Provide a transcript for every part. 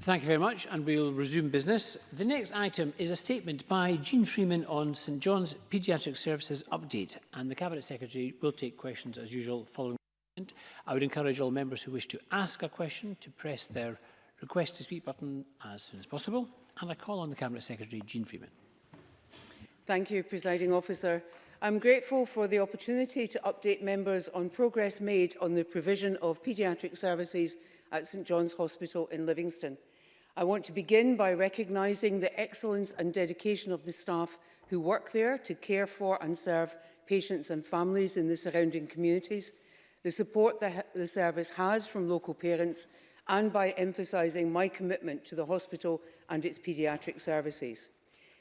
Thank you very much, and we'll resume business. The next item is a statement by Jean Freeman on St John's Paediatric Services update, and the Cabinet Secretary will take questions as usual following I would encourage all members who wish to ask a question to press their request to speak button as soon as possible. And I call on the Cabinet Secretary, Jean Freeman. Thank you, Presiding Officer. I'm grateful for the opportunity to update members on progress made on the provision of paediatric services at St John's Hospital in Livingston. I want to begin by recognising the excellence and dedication of the staff who work there to care for and serve patients and families in the surrounding communities, the support that the service has from local parents and by emphasising my commitment to the hospital and its paediatric services.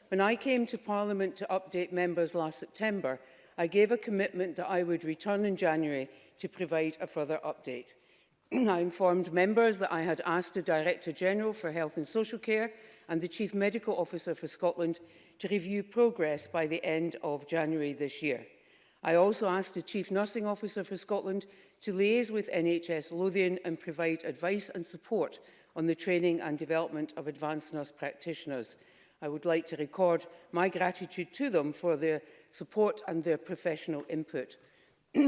When I came to Parliament to update members last September, I gave a commitment that I would return in January to provide a further update. I informed members that I had asked the Director General for Health and Social Care and the Chief Medical Officer for Scotland to review progress by the end of January this year. I also asked the Chief Nursing Officer for Scotland to liaise with NHS Lothian and provide advice and support on the training and development of advanced nurse practitioners. I would like to record my gratitude to them for their support and their professional input.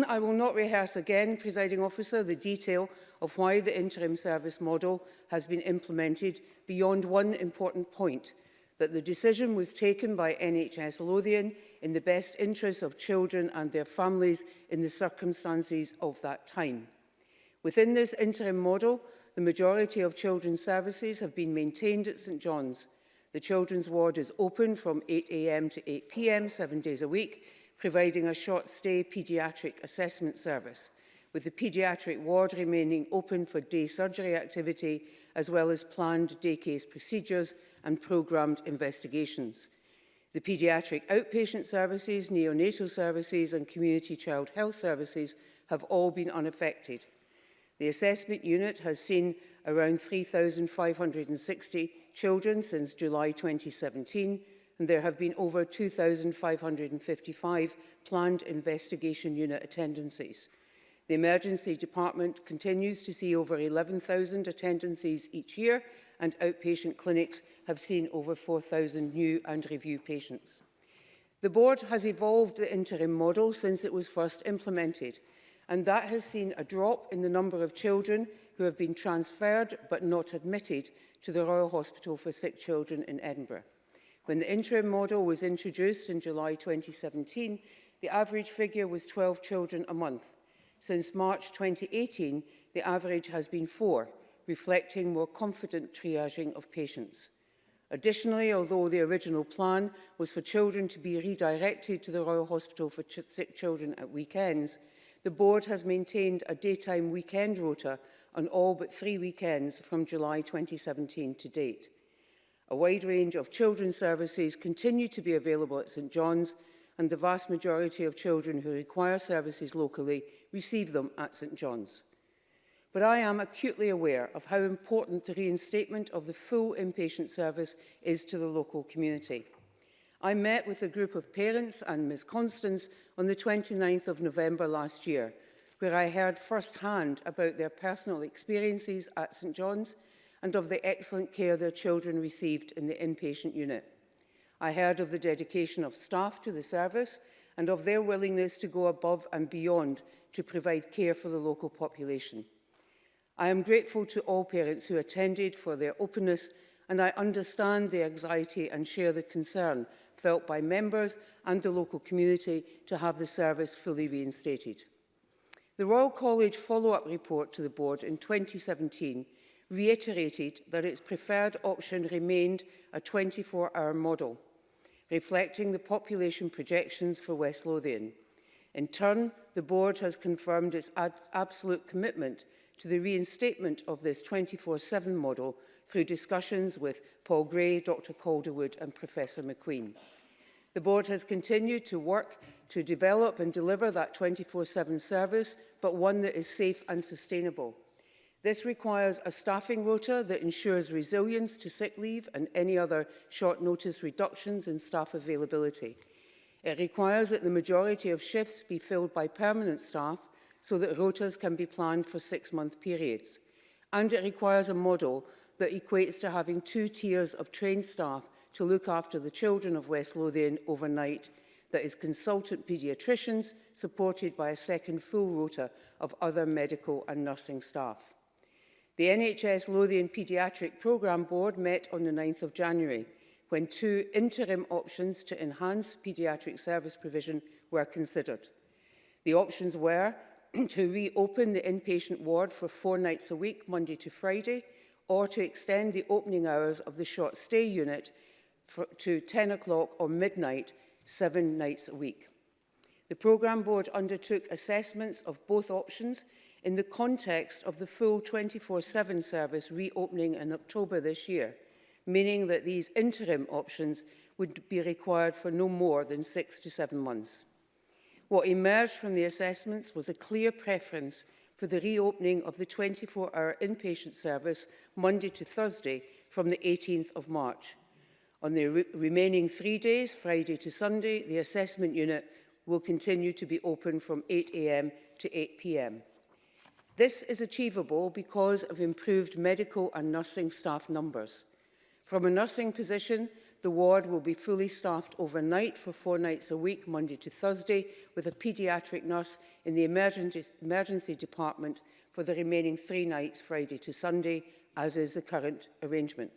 I will not rehearse again, presiding officer, the detail of why the interim service model has been implemented beyond one important point, that the decision was taken by NHS Lothian in the best interests of children and their families in the circumstances of that time. Within this interim model, the majority of children's services have been maintained at St John's. The children's ward is open from 8am to 8pm, seven days a week, providing a short-stay paediatric assessment service, with the paediatric ward remaining open for day surgery activity, as well as planned day case procedures and programmed investigations. The paediatric outpatient services, neonatal services and community child health services have all been unaffected. The assessment unit has seen around 3,560 children since July 2017, and there have been over 2,555 planned investigation unit attendances. The Emergency Department continues to see over 11,000 attendances each year and outpatient clinics have seen over 4,000 new and review patients. The board has evolved the interim model since it was first implemented and that has seen a drop in the number of children who have been transferred but not admitted to the Royal Hospital for Sick Children in Edinburgh. When the interim model was introduced in July 2017, the average figure was 12 children a month. Since March 2018, the average has been four, reflecting more confident triaging of patients. Additionally, although the original plan was for children to be redirected to the Royal Hospital for ch sick children at weekends, the board has maintained a daytime weekend rota on all but three weekends from July 2017 to date. A wide range of children's services continue to be available at St John's and the vast majority of children who require services locally receive them at St John's. But I am acutely aware of how important the reinstatement of the full inpatient service is to the local community. I met with a group of parents and Ms Constance on the 29th of November last year, where I heard firsthand about their personal experiences at St John's and of the excellent care their children received in the inpatient unit. I heard of the dedication of staff to the service and of their willingness to go above and beyond to provide care for the local population. I am grateful to all parents who attended for their openness and I understand the anxiety and share the concern felt by members and the local community to have the service fully reinstated. The Royal College follow-up report to the board in 2017 reiterated that its preferred option remained a 24-hour model, reflecting the population projections for West Lothian. In turn, the board has confirmed its absolute commitment to the reinstatement of this 24-7 model through discussions with Paul Gray, Dr Calderwood and Professor McQueen. The board has continued to work to develop and deliver that 24-7 service, but one that is safe and sustainable. This requires a staffing rota that ensures resilience to sick leave and any other short notice reductions in staff availability. It requires that the majority of shifts be filled by permanent staff so that rotas can be planned for six-month periods. And it requires a model that equates to having two tiers of trained staff to look after the children of West Lothian overnight that is consultant paediatricians supported by a second full rota of other medical and nursing staff. The NHS Lothian Paediatric Programme Board met on the 9th of January, when two interim options to enhance paediatric service provision were considered. The options were to reopen the inpatient ward for four nights a week, Monday to Friday, or to extend the opening hours of the short stay unit for, to 10 o'clock or midnight, seven nights a week. The programme board undertook assessments of both options in the context of the full 24-7 service reopening in October this year, meaning that these interim options would be required for no more than six to seven months. What emerged from the assessments was a clear preference for the reopening of the 24-hour inpatient service Monday to Thursday from the 18th of March. On the re remaining three days, Friday to Sunday, the assessment unit will continue to be open from 8am to 8pm. This is achievable because of improved medical and nursing staff numbers. From a nursing position, the ward will be fully staffed overnight for four nights a week, Monday to Thursday, with a paediatric nurse in the emergency, emergency department for the remaining three nights, Friday to Sunday, as is the current arrangement.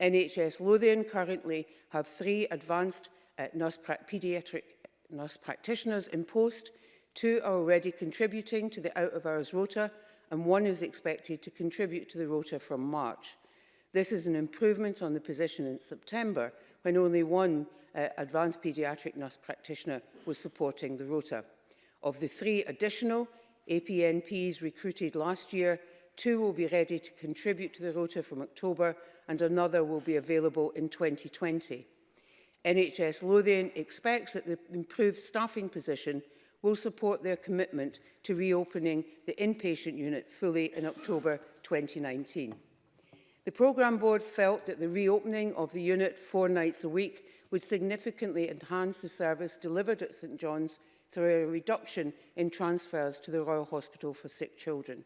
NHS Lothian currently have three advanced uh, nurse paediatric nurse practitioners in post, Two are already contributing to the out-of-hours rota, and one is expected to contribute to the rota from March. This is an improvement on the position in September, when only one uh, advanced paediatric nurse practitioner was supporting the rota. Of the three additional APNPs recruited last year, two will be ready to contribute to the rota from October and another will be available in 2020. NHS Lothian expects that the improved staffing position will support their commitment to reopening the inpatient unit fully in October 2019. The programme board felt that the reopening of the unit four nights a week would significantly enhance the service delivered at St John's through a reduction in transfers to the Royal Hospital for Sick Children.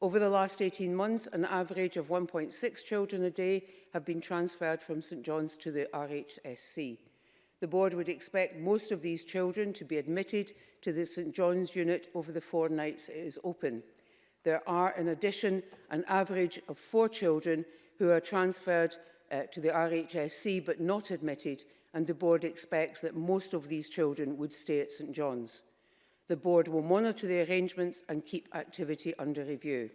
Over the last 18 months, an average of 1.6 children a day have been transferred from St John's to the RHSC. The board would expect most of these children to be admitted to the St John's unit over the four nights it is open. There are, in addition, an average of four children who are transferred uh, to the RHSC but not admitted, and the board expects that most of these children would stay at St John's. The board will monitor the arrangements and keep activity under review.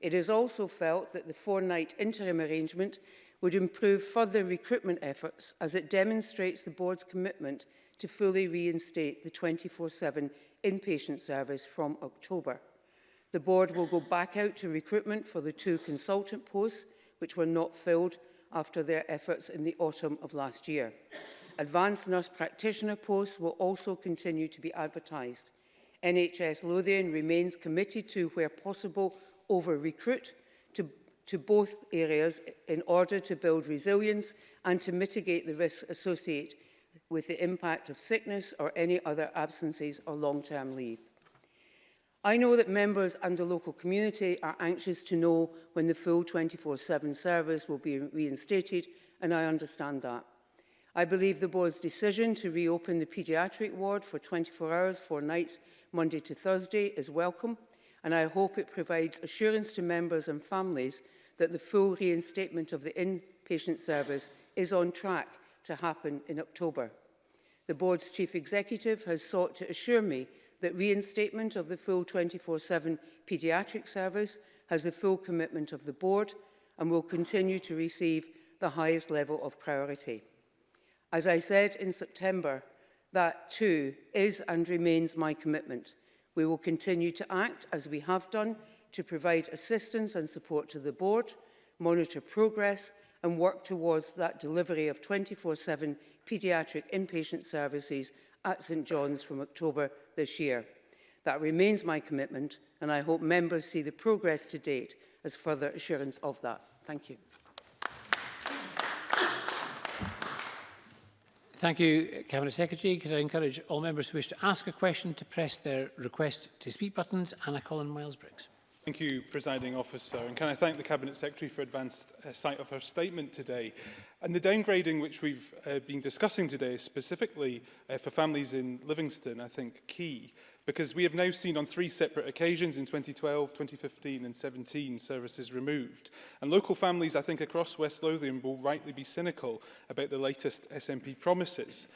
It is also felt that the four-night interim arrangement would improve further recruitment efforts as it demonstrates the board's commitment to fully reinstate the 24-7 inpatient service from October. The board will go back out to recruitment for the two consultant posts which were not filled after their efforts in the autumn of last year. Advanced nurse practitioner posts will also continue to be advertised. NHS Lothian remains committed to, where possible, over-recruit to, to both areas in order to build resilience and to mitigate the risks associated with the impact of sickness or any other absences or long-term leave. I know that members and the local community are anxious to know when the full 24-7 service will be reinstated, and I understand that. I believe the board's decision to reopen the paediatric ward for 24 hours, four nights, Monday to Thursday is welcome and I hope it provides assurance to members and families that the full reinstatement of the inpatient service is on track to happen in October. The board's chief executive has sought to assure me that reinstatement of the full 24-7 paediatric service has the full commitment of the board and will continue to receive the highest level of priority. As I said in September, that too is and remains my commitment – We will continue to act, as we have done, to provide assistance and support to the Board, monitor progress and work towards that delivery of 24-7 paediatric inpatient services at St John's from October this year. That remains my commitment and I hope members see the progress to date as further assurance of that. Thank you. Thank you, Cabinet Secretary. Could I encourage all members who wish to ask a question to press their request to speak buttons? Anna Colin Miles-Briggs. Thank you, Presiding Officer, and can I thank the Cabinet Secretary for advanced uh, sight of her statement today. And the downgrading which we've uh, been discussing today, specifically uh, for families in Livingston, I think key because we have now seen on three separate occasions in 2012, 2015 and 17 services removed. And local families, I think, across West Lothian will rightly be cynical about the latest SNP promises.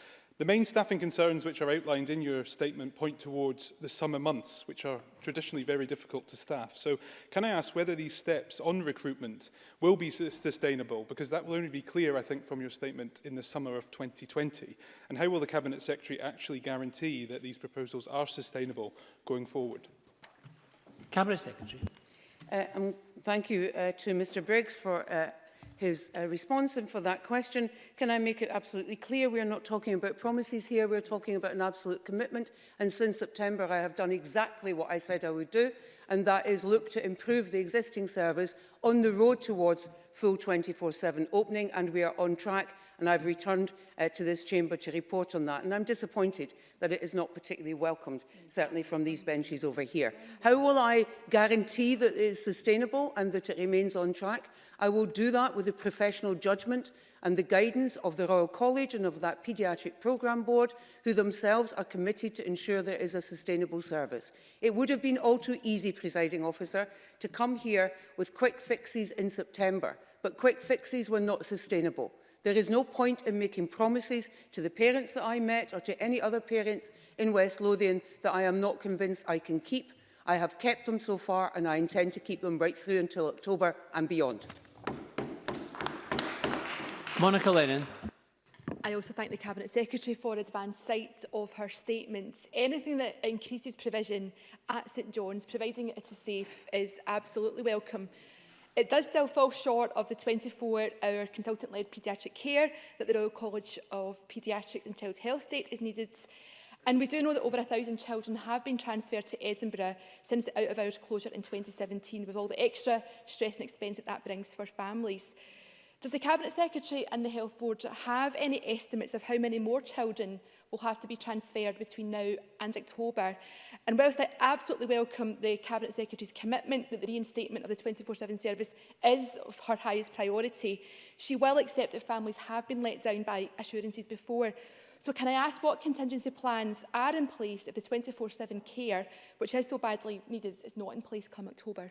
The main staffing concerns which are outlined in your statement point towards the summer months, which are traditionally very difficult to staff. So can I ask whether these steps on recruitment will be sustainable? Because that will only be clear, I think, from your statement in the summer of 2020. And how will the Cabinet Secretary actually guarantee that these proposals are sustainable going forward? Cabinet Secretary. Uh, um, thank you uh, to Mr Briggs for uh, his uh, response. And for that question, can I make it absolutely clear we are not talking about promises here, we're talking about an absolute commitment. And since September, I have done exactly what I said I would do, and that is look to improve the existing service on the road towards full 24-7 opening, and we are on track and I've returned uh, to this chamber to report on that. And I'm disappointed that it is not particularly welcomed, certainly from these benches over here. How will I guarantee that it is sustainable and that it remains on track? I will do that with the professional judgment and the guidance of the Royal College and of that Paediatric Programme Board, who themselves are committed to ensure there is a sustainable service. It would have been all too easy, presiding officer, to come here with quick fixes in September, but quick fixes were not sustainable. There is no point in making promises to the parents that I met or to any other parents in West Lothian that I am not convinced I can keep. I have kept them so far and I intend to keep them right through until October and beyond. Monica Lennon. I also thank the Cabinet Secretary for advance sight of her statements. Anything that increases provision at St John's, providing it is safe, is absolutely welcome. It does still fall short of the 24-hour consultant-led paediatric care that the Royal College of Paediatrics and Child Health State is needed. And we do know that over 1,000 children have been transferred to Edinburgh since the out-of-hours closure in 2017, with all the extra stress and expense that that brings for families. Does the Cabinet Secretary and the Health Board have any estimates of how many more children will have to be transferred between now and October. And whilst I absolutely welcome the Cabinet Secretary's commitment that the reinstatement of the 24-7 service is of her highest priority, she will accept that families have been let down by assurances before. So can I ask what contingency plans are in place if the 24-7 care, which is so badly needed, is not in place come October?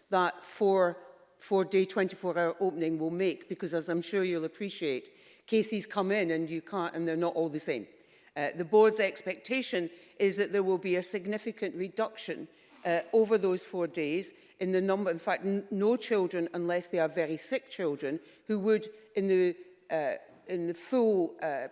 that four, four day 24 hour opening will make, because as I'm sure you'll appreciate, cases come in and you can't, and they're not all the same. Uh, the board's expectation is that there will be a significant reduction uh, over those four days in the number, in fact, no children, unless they are very sick children, who would, in the, uh, in the full uh,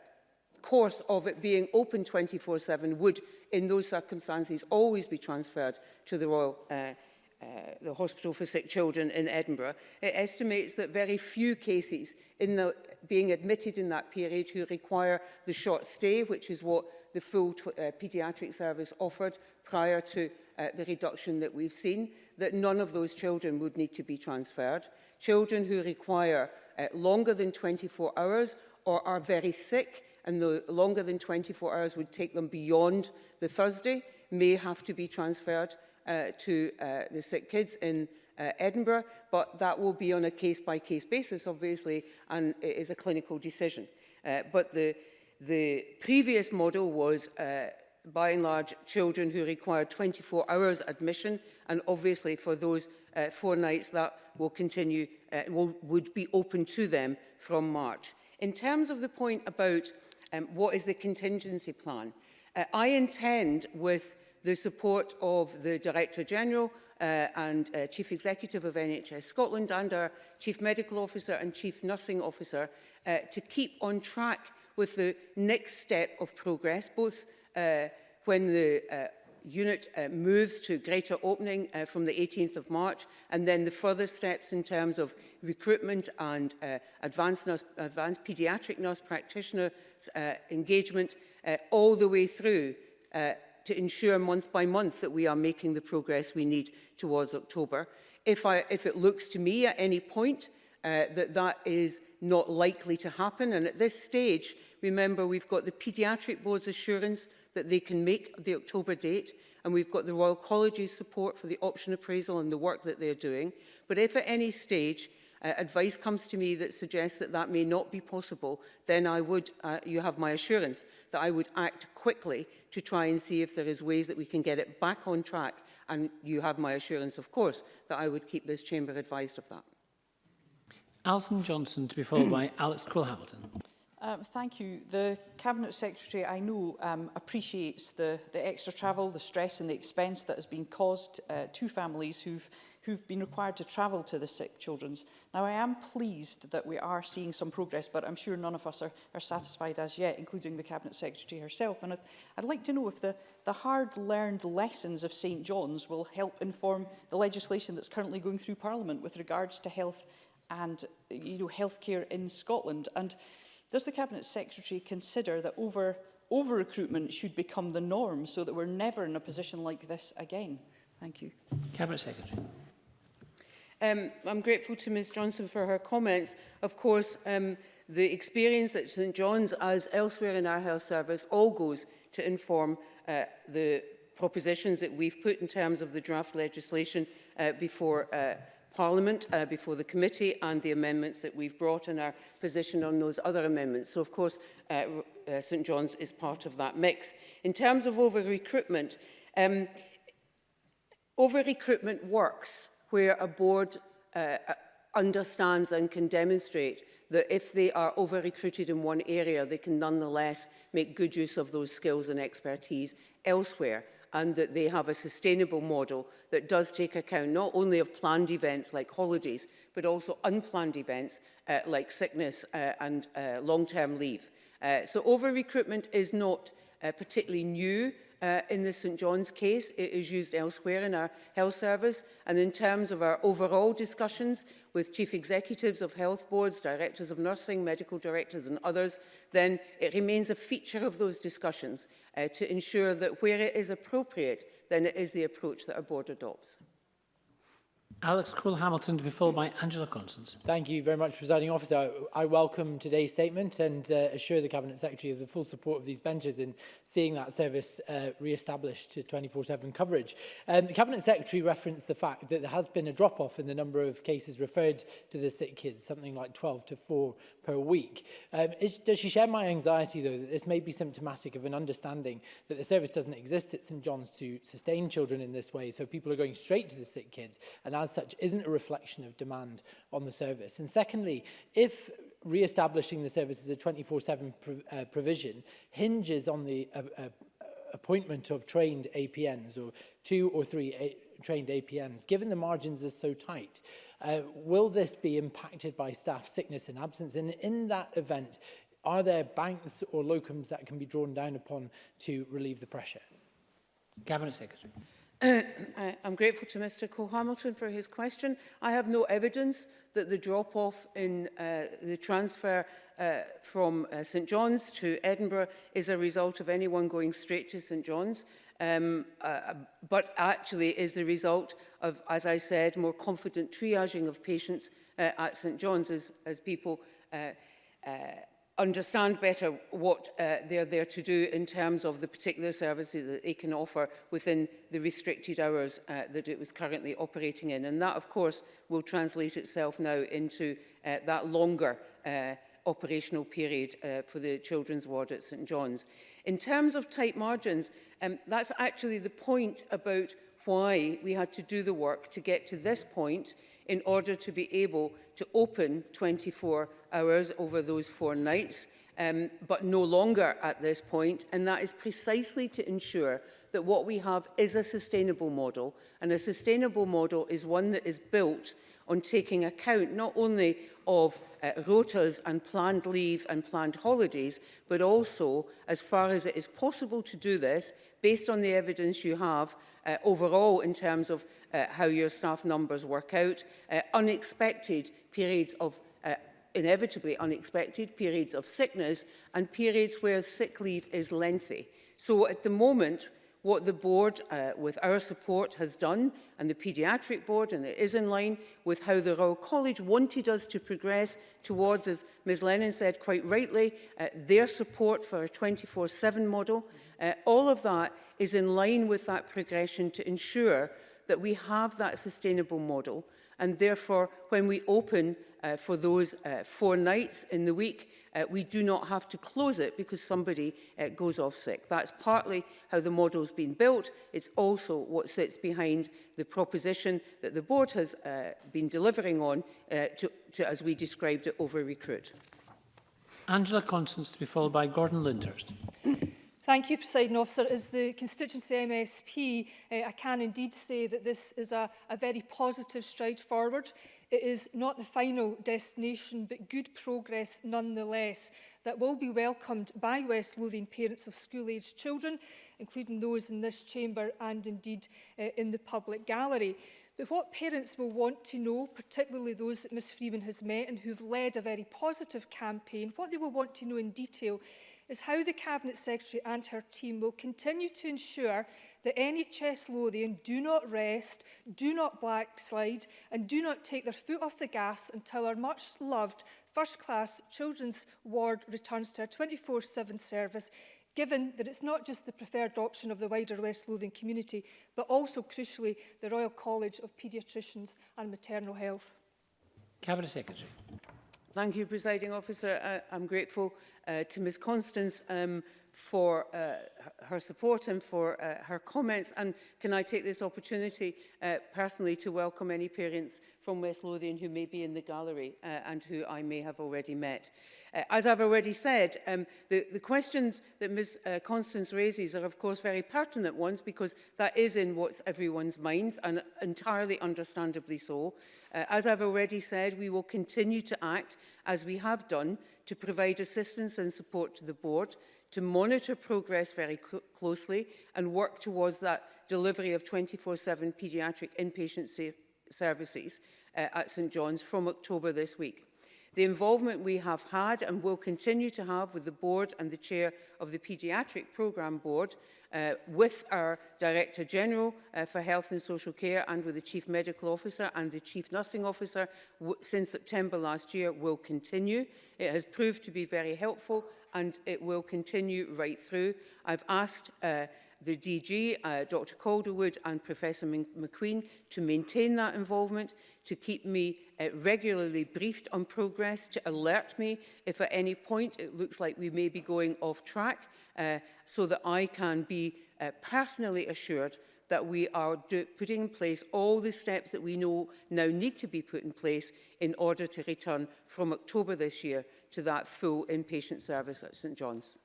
course of it being open 24-7, would, in those circumstances, always be transferred to the Royal uh, uh, the Hospital for Sick Children in Edinburgh, it estimates that very few cases in the being admitted in that period who require the short stay, which is what the full uh, paediatric service offered prior to uh, the reduction that we've seen, that none of those children would need to be transferred. Children who require uh, longer than 24 hours or are very sick and the longer than 24 hours would take them beyond the Thursday may have to be transferred uh, to uh, the sick kids in uh, Edinburgh, but that will be on a case-by-case -case basis, obviously, and it is a clinical decision. Uh, but the, the previous model was, uh, by and large, children who required 24 hours admission, and obviously for those uh, four nights that will continue, uh, will, would be open to them from March. In terms of the point about um, what is the contingency plan, uh, I intend with the support of the Director General uh, and uh, Chief Executive of NHS Scotland and our Chief Medical Officer and Chief Nursing Officer uh, to keep on track with the next step of progress, both uh, when the uh, unit uh, moves to greater opening uh, from the 18th of March and then the further steps in terms of recruitment and uh, advanced, nurse, advanced paediatric nurse practitioner uh, engagement uh, all the way through uh, to ensure month by month that we are making the progress we need towards October. If, I, if it looks to me at any point uh, that that is not likely to happen, and at this stage, remember, we've got the Paediatric Board's assurance that they can make the October date, and we've got the Royal College's support for the option appraisal and the work that they're doing. But if at any stage uh, advice comes to me that suggests that that may not be possible, then I would, uh, you have my assurance, that I would act quickly to try and see if there is ways that we can get it back on track. And you have my assurance, of course, that I would keep this chamber advised of that. Alison Johnson to be followed by Alex Cole-Hamilton. Um, thank you. The Cabinet Secretary, I know, um, appreciates the, the extra travel, the stress and the expense that has been caused uh, to families who've who've been required to travel to the sick children's. Now, I am pleased that we are seeing some progress, but I'm sure none of us are, are satisfied as yet, including the Cabinet Secretary herself. And I'd, I'd like to know if the, the hard-learned lessons of St John's will help inform the legislation that's currently going through Parliament with regards to health and you know, healthcare in Scotland. And does the Cabinet Secretary consider that over over-recruitment should become the norm so that we're never in a position like this again? Thank you. Cabinet Secretary. Um, I'm grateful to Ms Johnson for her comments. Of course, um, the experience at St John's, as elsewhere in our health service, all goes to inform uh, the propositions that we've put in terms of the draft legislation uh, before uh, Parliament, uh, before the committee, and the amendments that we've brought and our position on those other amendments. So, of course, uh, uh, St John's is part of that mix. In terms of over-recruitment, um, over-recruitment works where a board uh, uh, understands and can demonstrate that if they are over-recruited in one area, they can nonetheless make good use of those skills and expertise elsewhere and that they have a sustainable model that does take account not only of planned events like holidays, but also unplanned events uh, like sickness uh, and uh, long-term leave. Uh, so over-recruitment is not uh, particularly new Uh, in the St John's case, it is used elsewhere in our health service. And in terms of our overall discussions with chief executives of health boards, directors of nursing, medical directors and others, then it remains a feature of those discussions uh, to ensure that where it is appropriate, then it is the approach that our board adopts. Alex Cole-Hamilton to be followed by Angela Constance. Thank you very much, Presiding Officer. I, welcome today's statement and uh, assure the Cabinet Secretary of the full support of these benches in seeing that service uh, re-established to 24-7 coverage. Um, the Cabinet Secretary referenced the fact that there has been a drop-off in the number of cases referred to the sick kids, something like 12 to 4 per week. Um, is, does she share my anxiety, though, that this may be symptomatic of an understanding that the service doesn't exist at St John's to sustain children in this way, so people are going straight to the sick kids, and as as such isn't a reflection of demand on the service. And secondly, if re-establishing the service as a 24-7 prov uh, provision hinges on the uh, uh, appointment of trained APNs or two or three uh, A trained APNs, given the margins are so tight, uh, will this be impacted by staff sickness and absence? And in that event, are there banks or locums that can be drawn down upon to relieve the pressure? Cabinet Secretary. I am grateful to Mr Cole-Hamilton for his question. I have no evidence that the drop-off in uh, the transfer uh, from uh, St John's to Edinburgh is a result of anyone going straight to St John's, um, uh, but actually is the result of, as I said, more confident triaging of patients uh, at St John's as, as people uh, uh, understand better what uh, they're there to do in terms of the particular services that they can offer within the restricted hours uh, that it was currently operating in. And that, of course, will translate itself now into uh, that longer uh, operational period uh, for the children's ward at St John's. In terms of tight margins, um, that's actually the point about why we had to do the work to get to this point in order to be able to open 24 hours over those four nights, um, but no longer at this point, and that is precisely to ensure that what we have is a sustainable model, and a sustainable model is one that is built on taking account not only of uh, rotas and planned leave and planned holidays, but also, as far as it is possible to do this, based on the evidence you have uh, overall in terms of uh, how your staff numbers work out, uh, unexpected periods of uh, inevitably unexpected periods of sickness and periods where sick leave is lengthy. So at the moment, What the board, uh, with our support, has done, and the paediatric board, and it is in line with how the Royal College wanted us to progress towards, as Ms Lennon said quite rightly, uh, their support for a 24-7 model. Uh, all of that is in line with that progression to ensure that we have that sustainable model, and therefore, when we open uh, for those uh, four nights in the week, uh, we do not have to close it because somebody uh, goes off sick. That's partly how the model's been built. It's also what sits behind the proposition that the board has uh, been delivering on uh, to, to, as we described it, over-recruit. Angela Constance to be followed by Gordon Lindhurst. Thank you, President Officer. As the constituency MSP, uh, I can indeed say that this is a, a very positive stride forward. It is not the final destination, but good progress nonetheless that will be welcomed by West Lothian parents of school-aged children, including those in this chamber and indeed uh, in the public gallery. But what parents will want to know, particularly those that Ms Freeman has met and who've led a very positive campaign, what they will want to know in detail is how the Cabinet Secretary and her team will continue to ensure that NHS Lothian do not rest, do not backslide and do not take their foot off the gas until our much-loved first-class children's ward returns to a 24-7 service given that it's not just the preferred option of the wider West Lothian community, but also, crucially, the Royal College of Paediatricians and Maternal Health. Cabinet Secretary. Thank you, Presiding Officer. I, uh, I'm grateful uh, to Ms Constance um, for uh, her support and for uh, her comments. And can I take this opportunity uh, personally to welcome any parents from West Lothian who may be in the gallery uh, and who I may have already met. Uh, as I've already said, um, the, the questions that Ms uh, Constance raises are of course very pertinent ones because that is in what's everyone's minds and entirely understandably so. Uh, as I've already said, we will continue to act as we have done to provide assistance and support to the board to monitor progress very closely and work towards that delivery of 24-7 paediatric inpatient services uh, at St John's from October this week. The involvement we have had and will continue to have with the board and the chair of the Paediatric Programme Board, uh, with our Director General uh, for Health and Social Care and with the Chief Medical Officer and the Chief Nursing Officer since September last year will continue. It has proved to be very helpful and it will continue right through. I've asked uh, the DG, uh, Dr Calderwood and Professor McQueen to maintain that involvement, to keep me uh, regularly briefed on progress, to alert me if at any point it looks like we may be going off track, uh, so that I can be uh, personally assured that we are do putting in place all the steps that we know now need to be put in place in order to return from October this year to that full inpatient service at St John's.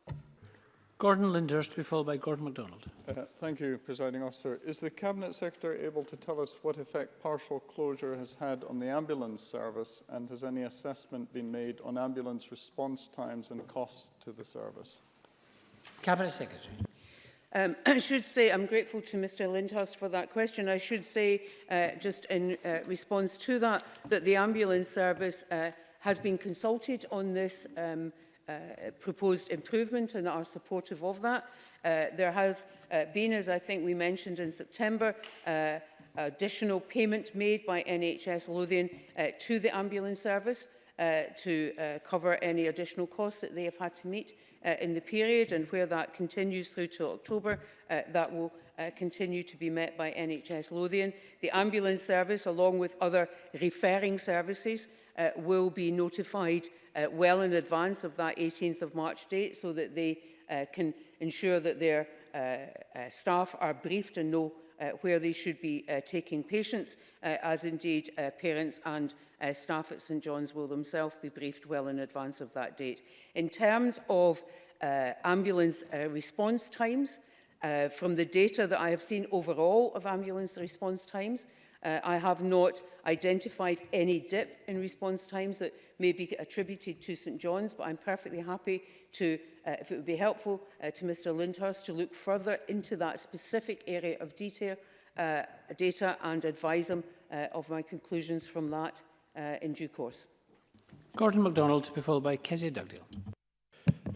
Gordon Lindhurst, to be followed by Gordon MacDonald. Uh, thank you, Presiding Officer. Is the Cabinet Secretary able to tell us what effect partial closure has had on the ambulance service and has any assessment been made on ambulance response times and costs to the service? Cabinet Secretary. Um, I should say I'm grateful to Mr Lindhurst for that question. I should say, uh, just in uh, response to that, that the ambulance service uh, has been consulted on this um, uh, proposed improvement and are supportive of that. Uh, there has uh, been, as I think we mentioned in September, uh, additional payment made by NHS Lothian uh, to the ambulance service uh, to uh, cover any additional costs that they have had to meet uh, in the period and where that continues through to October, uh, that will uh, continue to be met by NHS Lothian. The ambulance service, along with other referring services, uh, will be notified uh, well in advance of that 18th of March date so that they uh, can ensure that their uh, uh, staff are briefed and know uh, where they should be uh, taking patients, uh, as indeed uh, parents and uh, staff at St John's will themselves be briefed well in advance of that date. In terms of uh, ambulance uh, response times, uh, from the data that I have seen overall of ambulance response times, Uh, I have not identified any dip in response times that may be attributed to St John's, but I'm perfectly happy to, uh, if it would be helpful uh, to Mr Lindhurst, to look further into that specific area of detail, uh, data and advise him uh, of my conclusions from that uh, in due course. Gordon MacDonald to be followed by Kezia Dugdale.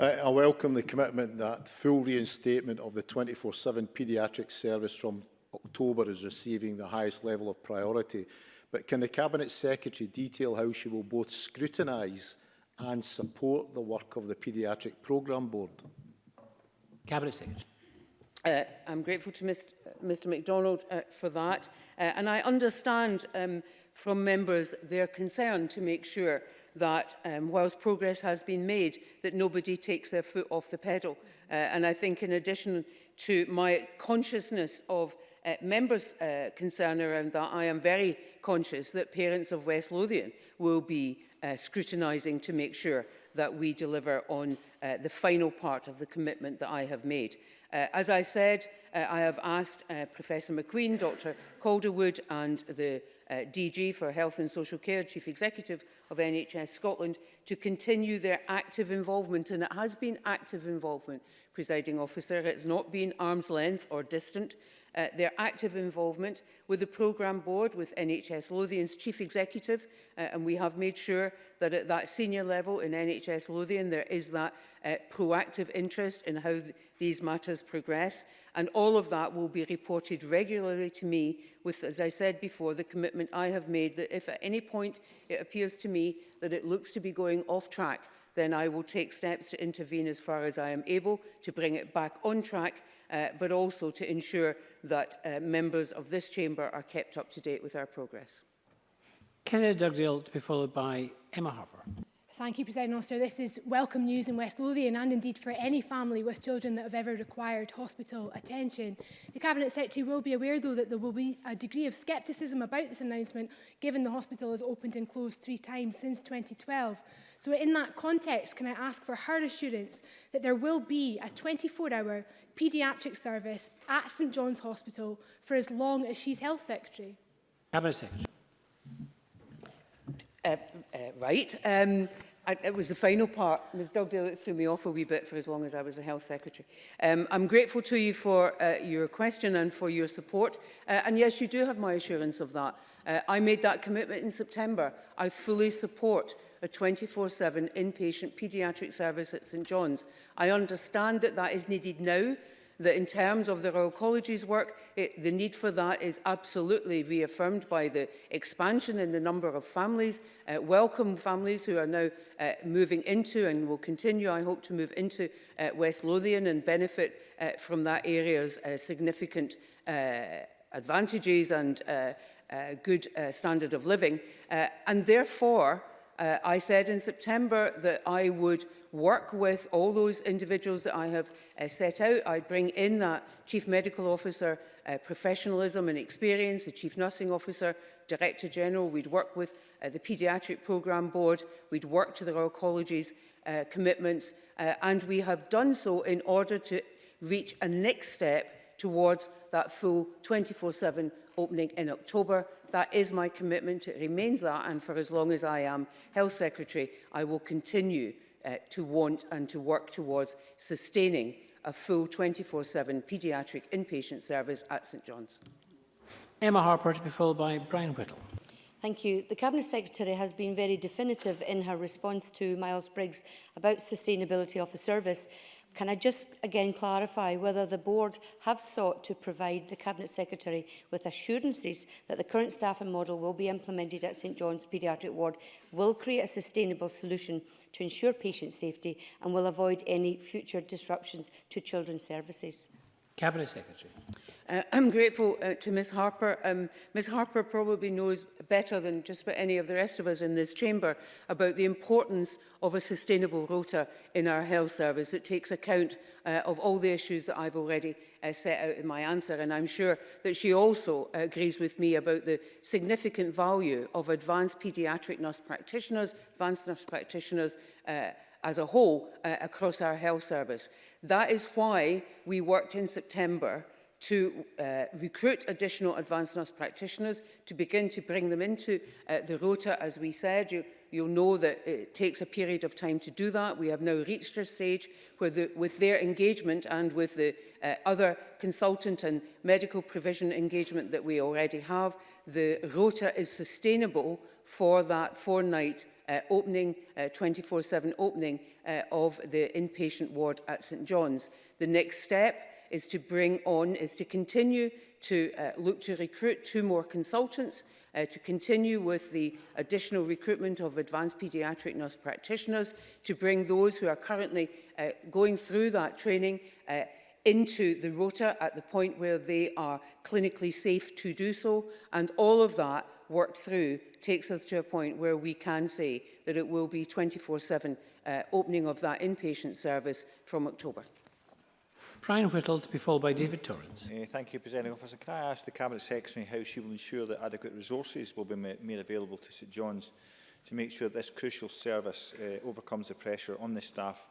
Uh, I welcome the commitment that full reinstatement of the 24-7 paediatric service from October is receiving the highest level of priority. But can the Cabinet Secretary detail how she will both scrutinise and support the work of the Paediatric Programme Board? Cabinet Secretary. Uh, I'm grateful to Mr, uh, Mr MacDonald uh, for that. Uh, and I understand um, from members their concern to make sure that um, whilst progress has been made, that nobody takes their foot off the pedal. Uh, and I think in addition to my consciousness of uh, members' uh, concern around that, I am very conscious that parents of West Lothian will be uh, scrutinising to make sure that we deliver on uh, the final part of the commitment that I have made. Uh, as I said, uh, I have asked uh, Professor McQueen, Dr Calderwood and the uh, DG for Health and Social Care, Chief Executive of NHS Scotland, to continue their active involvement. And it has been active involvement, presiding officer. It's not been arm's length or distant uh, their active involvement with the programme board, with NHS Lothian's chief executive, uh, and we have made sure that at that senior level in NHS Lothian there is that uh, proactive interest in how th these matters progress. And all of that will be reported regularly to me with, as I said before, the commitment I have made that if at any point it appears to me that it looks to be going off track, then I will take steps to intervene as far as I am able to bring it back on track, uh, but also to ensure that uh, members of this chamber are kept up to date with our progress. Kenneth Dugdale to be followed by Emma Harper. Thank you, President Officer. This is welcome news in West Lothian and indeed for any family with children that have ever required hospital attention. The Cabinet Secretary will be aware, though, that there will be a degree of scepticism about this announcement, given the hospital has opened and closed three times since 2012. So in that context, can I ask for her assurance that there will be a 24-hour paediatric service at St John's Hospital for as long as she's Health Secretary? Cabinet Secretary uh, uh, right. Um, I, it was the final part. Ms Dugdale, it threw me off a wee bit for as long as I was the Health Secretary. Um, I'm grateful to you for uh, your question and for your support. Uh, and yes, you do have my assurance of that. Uh, I made that commitment in September. I fully support a 24-7 inpatient paediatric service at St John's. I understand that that is needed now that in terms of the Royal College's work, it, the need for that is absolutely reaffirmed by the expansion in the number of families, uh, welcome families who are now uh, moving into and will continue, I hope, to move into uh, West Lothian and benefit uh, from that area's uh, significant uh, advantages and uh, uh, good uh, standard of living. Uh, and therefore, uh, I said in September that I would work with all those individuals that I have uh, set out. I bring in that Chief Medical Officer uh, professionalism and experience, the Chief Nursing Officer, Director General. We'd work with uh, the Paediatric Programme Board. We'd work to the Royal College's uh, commitments. Uh, and we have done so in order to reach a next step towards that full 24-7 opening in October. That is my commitment. It remains that. And for as long as I am Health Secretary, I will continue uh, to want and to work towards sustaining a full 24-7 paediatric inpatient service at St John's. Emma Harper to be followed by Brian Whittle. Thank you. The Cabinet Secretary has been very definitive in her response to Miles Briggs about sustainability of the service Can I just again clarify whether the board have sought to provide the Cabinet Secretary with assurances that the current staffing model will be implemented at St John's Paediatric Ward will create a sustainable solution to ensure patient safety and will avoid any future disruptions to children's services? Cabinet Secretary. Uh, I'm grateful uh, to Ms Harper. Um, Ms Harper probably knows better than just about any of the rest of us in this chamber about the importance of a sustainable rota in our health service that takes account uh, of all the issues that I've already uh, set out in my answer. And I'm sure that she also uh, agrees with me about the significant value of advanced paediatric nurse practitioners, advanced nurse practitioners uh, as a whole uh, across our health service. That is why we worked in September to uh, recruit additional advanced nurse practitioners to begin to bring them into uh, the rota as we said you you'll know that it takes a period of time to do that we have now reached a stage where the, with their engagement and with the uh, other consultant and medical provision engagement that we already have the rota is sustainable for that four night uh, opening, 24-7 uh, opening uh, of the inpatient ward at St John's. The next step is to bring on, is to continue to uh, look to recruit two more consultants, uh, to continue with the additional recruitment of advanced paediatric nurse practitioners, to bring those who are currently uh, going through that training uh, into the rota at the point where they are clinically safe to do so. And all of that worked through takes us to a point where we can say that it will be 24-7 uh, opening of that inpatient service from October. Brian Whittle to be followed by David Torrance. Uh, thank you, President Officer. Can I ask the Cabinet Secretary how she will ensure that adequate resources will be ma made available to St John's to make sure that this crucial service uh, overcomes the pressure on the staff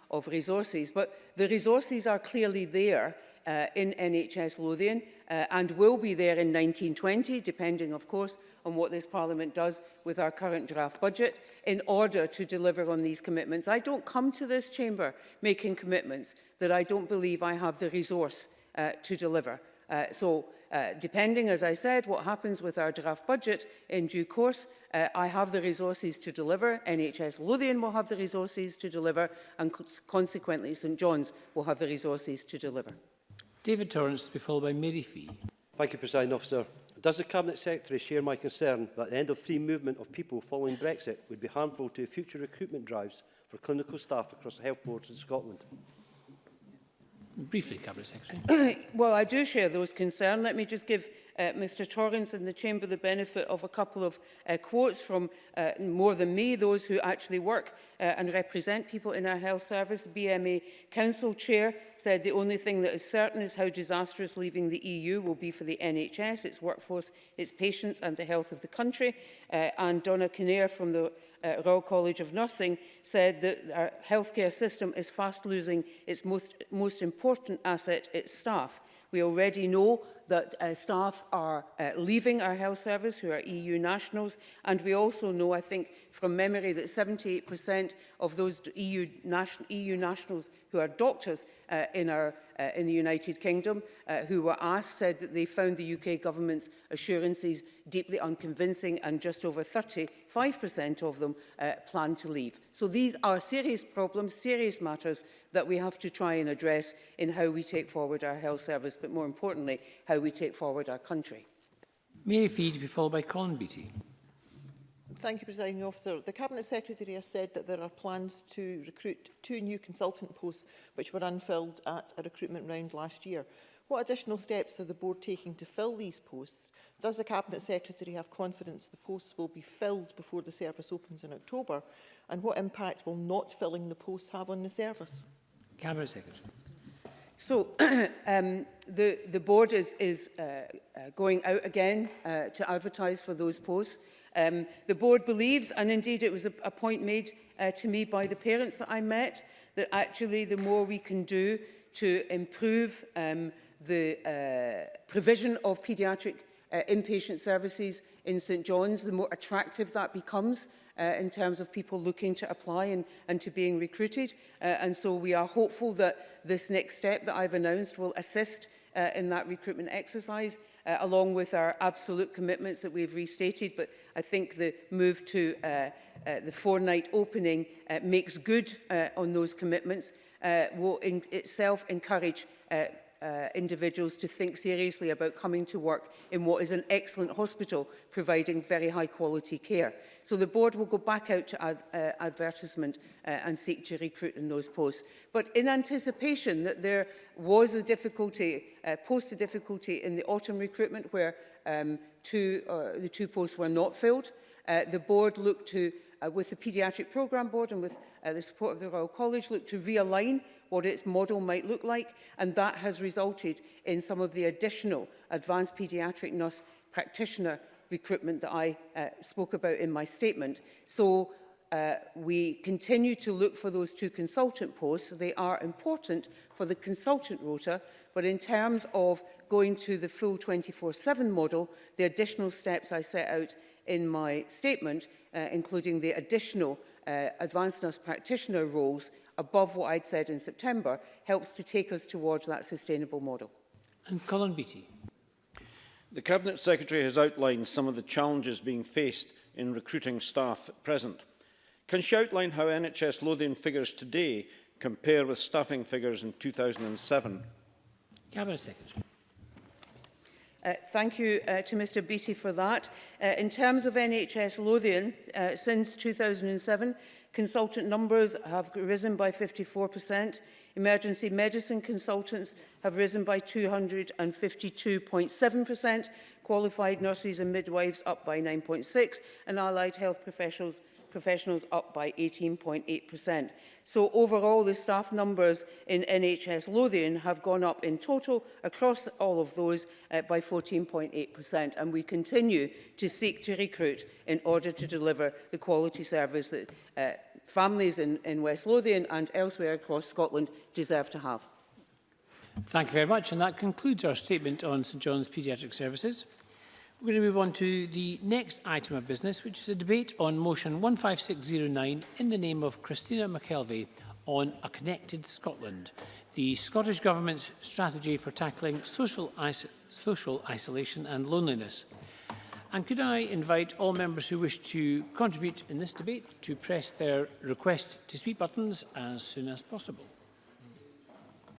of resources. But the resources are clearly there uh, in NHS Lothian uh, and will be there in 1920, depending, of course, on what this Parliament does with our current draft budget in order to deliver on these commitments. I don't come to this chamber making commitments that I don't believe I have the resource uh, to deliver. Uh, so uh, depending, as I said, what happens with our draft budget in due course, uh, I have the resources to deliver, NHS Lothian will have the resources to deliver, and co consequently St John's will have the resources to deliver. David Torrance to be followed by Mary Fee. Thank you, President Officer. Does the Cabinet Secretary share my concern that the end of free movement of people following Brexit would be harmful to future recruitment drives for clinical staff across the health boards in Scotland? Briefly, Cabinet Secretary. well, I do share those concerns. Let me just give uh, Mr Torrens in the Chamber the benefit of a couple of uh, quotes from uh, more than me, those who actually work uh, and represent people in our health service. BMA Council Chair said the only thing that is certain is how disastrous leaving the EU will be for the NHS, its workforce, its patients and the health of the country. Uh, and Donna Kinnear from the uh, Royal College of Nursing said that our healthcare system is fast losing its most, most important asset, its staff. We already know that uh, staff are uh, leaving our health service who are EU nationals and we also know I think from memory that 78% of those EU, nation, EU nationals who are doctors uh, in our uh, in the United Kingdom uh, who were asked said that they found the UK government's assurances deeply unconvincing and just over 35% of them uh, plan to leave. So these are serious problems, serious matters that we have to try and address in how we take forward our health service, but more importantly, how we take forward our country. Mary Feed, be followed by Colin Beattie. Thank you, Presiding Officer. The Cabinet Secretary has said that there are plans to recruit two new consultant posts which were unfilled at a recruitment round last year. What additional steps are the Board taking to fill these posts? Does the Cabinet Secretary have confidence the posts will be filled before the service opens in October? And what impact will not filling the posts have on the service? Cabinet Secretary. So um, the, the Board is, is uh, uh, going out again uh, to advertise for those posts. Um, the board believes, and indeed it was a, a point made uh, to me by the parents that I met, that actually the more we can do to improve um, the uh, provision of paediatric uh, inpatient services in St John's, the more attractive that becomes uh, in terms of people looking to apply and, and to being recruited. Uh, and so we are hopeful that this next step that I've announced will assist uh, in that recruitment exercise uh, along with our absolute commitments that we've restated. But I think the move to uh, uh, the four-night opening uh, makes good uh, on those commitments, uh, will in itself encourage uh, uh, individuals to think seriously about coming to work in what is an excellent hospital providing very high quality care. So the board will go back out to ad, uh, advertisement uh, and seek to recruit in those posts. But in anticipation that there was a difficulty, uh, post a difficulty in the autumn recruitment where um, two, uh, the two posts were not filled, uh, the board looked to uh, with the Paediatric Programme Board and with uh, the support of the Royal College, look to realign what its model might look like, and that has resulted in some of the additional advanced paediatric nurse practitioner recruitment that I uh, spoke about in my statement. So uh, we continue to look for those two consultant posts. They are important for the consultant rota, but in terms of going to the full 24-7 model, the additional steps I set out in my statement, uh, including the additional uh, advanced nurse practitioner roles, above what I'd said in September helps to take us towards that sustainable model. And Colin Beattie. The Cabinet Secretary has outlined some of the challenges being faced in recruiting staff at present. Can she outline how NHS Lothian figures today compare with staffing figures in 2007? Cabinet Secretary. Uh, thank you uh, to Mr Beattie for that. Uh, in terms of NHS Lothian, uh, since 2007, Consultant numbers have risen by 54%. Emergency medicine consultants have risen by 252.7%, qualified nurses and midwives up by 9.6%, and allied health professionals professionals up by 18.8%. So overall, the staff numbers in NHS Lothian have gone up in total across all of those uh, by 14.8%, and we continue to seek to recruit in order to deliver the quality service that uh, families in, in West Lothian and elsewhere across Scotland deserve to have. Thank you very much, and that concludes our statement on St John's Paediatric Services. We're going to move on to the next item of business, which is a debate on motion 15609 in the name of Christina McKelvey on A Connected Scotland, the Scottish Government's strategy for tackling social, iso social isolation and loneliness. And could I invite all members who wish to contribute in this debate to press their request to speak buttons as soon as possible.